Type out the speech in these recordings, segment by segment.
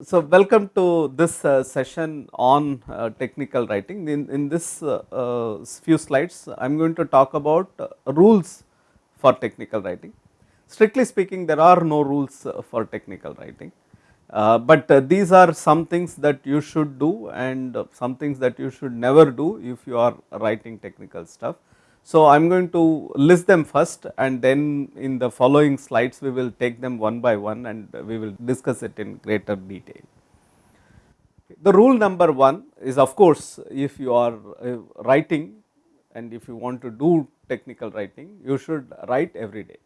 So, welcome to this uh, session on uh, technical writing. In, in this uh, uh few slides, I am going to talk about uh, rules for technical writing. Strictly speaking, there are no rules uh, for technical writing, but these are some things that you should do and some things that you should never do if you are writing technical stuff. So, I am going to list them first and then in the following slides we will take them one by one and we will discuss it in greater detail. The rule number 1 is of course, if you are uh, writing and if you want to do technical writing, you should write every day,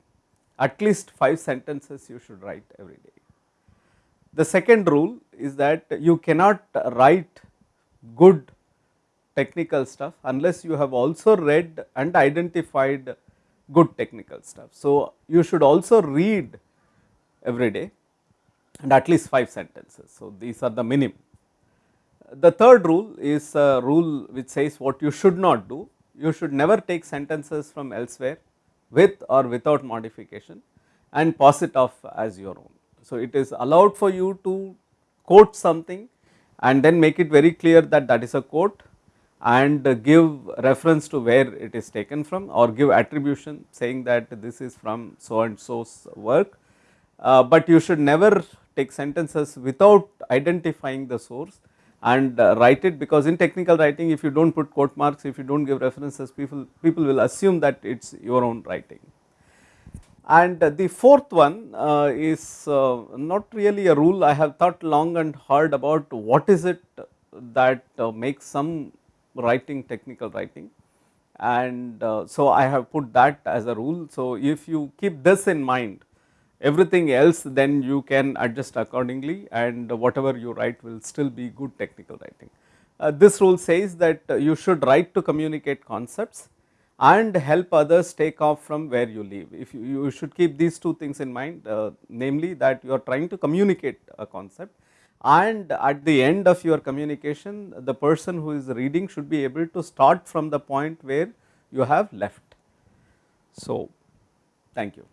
at least 5 sentences you should write every day. The second rule is that you cannot write good technical stuff unless you have also read and identified good technical stuff. So, you should also read every day and at least 5 sentences. So, these are the minimum. The third rule is a rule which says what you should not do. You should never take sentences from elsewhere with or without modification and pass it off as your own. So, it is allowed for you to quote something and then make it very clear that that is a quote and give reference to where it is taken from or give attribution saying that this is from so and so's work, uh, but you should never take sentences without identifying the source and uh, write it because in technical writing if you do not put quote marks, if you do not give references people, people will assume that it is your own writing. And the fourth one uh, is uh, not really a rule I have thought long and hard about what is it that uh, makes some writing technical writing and uh, so I have put that as a rule. So, if you keep this in mind everything else then you can adjust accordingly and whatever you write will still be good technical writing. Uh, this rule says that uh, you should write to communicate concepts and help others take off from where you leave. If you, you should keep these two things in mind uh, namely that you are trying to communicate a concept and at the end of your communication the person who is reading should be able to start from the point where you have left. So, thank you.